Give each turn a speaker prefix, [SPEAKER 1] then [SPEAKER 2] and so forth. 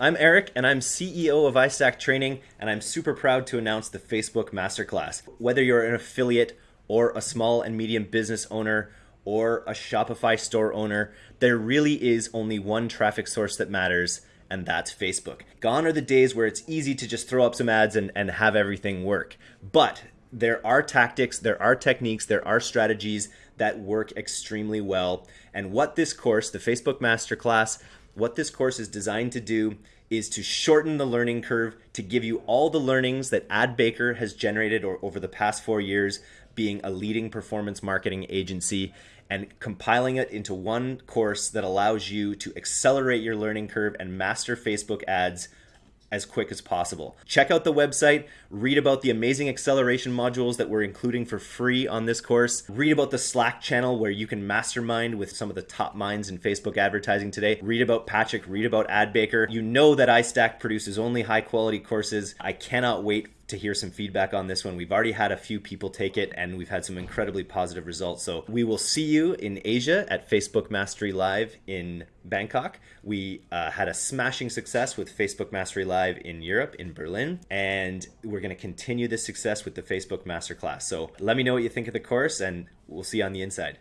[SPEAKER 1] I'm Eric, and I'm CEO of iStack Training, and I'm super proud to announce the Facebook Masterclass. Whether you're an affiliate or a small and medium business owner or a Shopify store owner, there really is only one traffic source that matters, and that's Facebook. Gone are the days where it's easy to just throw up some ads and, and have everything work. But there are tactics, there are techniques, there are strategies that work extremely well. And what this course, the Facebook Masterclass, what this course is designed to do is to shorten the learning curve, to give you all the learnings that AdBaker has generated or, over the past four years, being a leading performance marketing agency, and compiling it into one course that allows you to accelerate your learning curve and master Facebook ads as quick as possible. Check out the website, read about the amazing acceleration modules that we're including for free on this course, read about the Slack channel where you can mastermind with some of the top minds in Facebook advertising today, read about Patrick, read about AdBaker. You know that iStack produces only high quality courses. I cannot wait to hear some feedback on this one. We've already had a few people take it and we've had some incredibly positive results. So we will see you in Asia at Facebook Mastery Live in Bangkok. We uh, had a smashing success with Facebook Mastery Live in Europe, in Berlin, and we're going to continue this success with the Facebook Masterclass. So let me know what you think of the course and we'll see you on the inside.